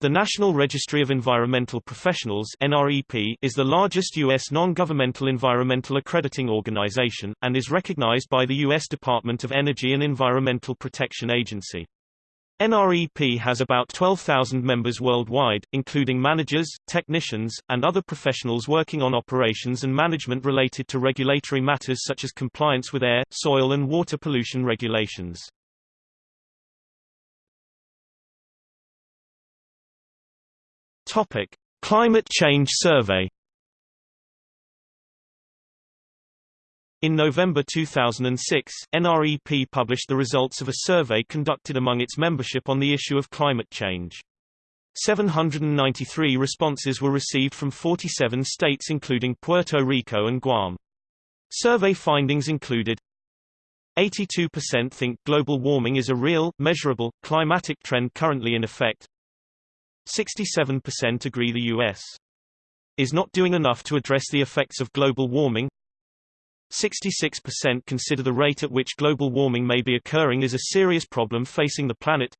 The National Registry of Environmental Professionals is the largest U.S. non-governmental environmental accrediting organization, and is recognized by the U.S. Department of Energy and Environmental Protection Agency. NREP has about 12,000 members worldwide, including managers, technicians, and other professionals working on operations and management related to regulatory matters such as compliance with air, soil and water pollution regulations. Topic: Climate Change Survey In November 2006, NREP published the results of a survey conducted among its membership on the issue of climate change. 793 responses were received from 47 states including Puerto Rico and Guam. Survey findings included 82% think global warming is a real, measurable, climatic trend currently in effect. 67% agree the U.S. is not doing enough to address the effects of global warming. 66% consider the rate at which global warming may be occurring is a serious problem facing the planet.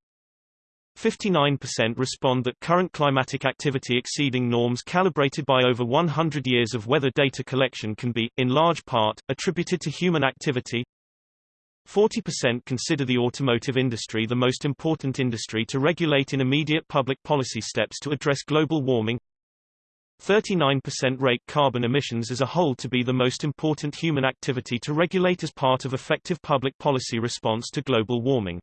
59% respond that current climatic activity exceeding norms calibrated by over 100 years of weather data collection can be, in large part, attributed to human activity. 40% consider the automotive industry the most important industry to regulate in immediate public policy steps to address global warming. 39% rate carbon emissions as a whole to be the most important human activity to regulate as part of effective public policy response to global warming.